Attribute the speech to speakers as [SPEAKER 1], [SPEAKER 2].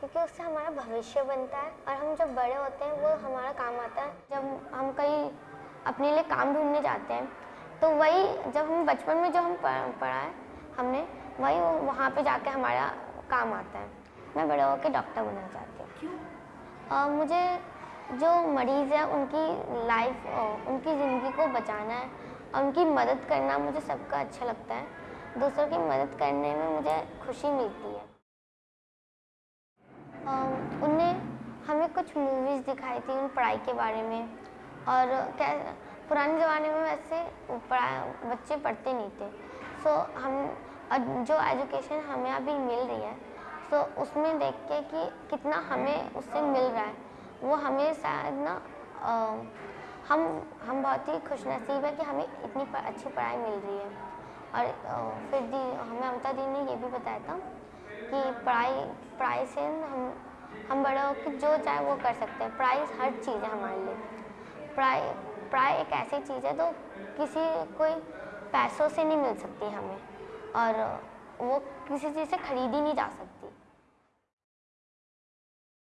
[SPEAKER 1] क्योंकि उससे हमारा भविष्य बनता है और हम जब बड़े होते हैं वो हमारा काम आता है। जब हम कहीं अपने लिए काम ढूँढने जाते हैं तो वही जब हम बचपन में जो हम पढ़ा है हमने वही वो वहाँ पे जाके हमारा काम आता है। मैं बड़े होकर डॉक्टर बनना चाहती हूँ। मुझे जो मरीज़ है उनकी लाइफ उनकी ज़िंदगी को बचाना है और उनकी मदद करना मुझे सबका अच्छा लगता है। दूसरों की मदद करने में मुझे खुशी मिलती है। उनने हमें कुछ मूवीज़ दिखाई थी उन पढ़ाई के बारे में। और क्या पुराने ज़माने में वैसे पढ़ा बच्चे पढ़ते नहीं थे। सो so, हम जो एजुकेशन हमें अभी मिल रही है सो so, उसमें देख के कि कितना हमें उससे मिल रहा है। वो हमें शायद ना हम हम बहुत ही खुश नसीब है कि हमें इतनी अच्छी पढ़ाई मिल रही है। और फिर दी हमें अमता दी ने ये भी बताया था कि पढ़ाई पढ़ाई से हम हम बड़े कि जो चाहे वो कर सकते हैं। पढ़ाई हर चीज़ है हमारे लिए। पढ़ाई पढ़ाई एक ऐसी चीज़ है जो किसी, कोई पैसों से नहीं मिल सकती हमें। और वो किसी चीज़ से खरीदी नहीं जा सकती।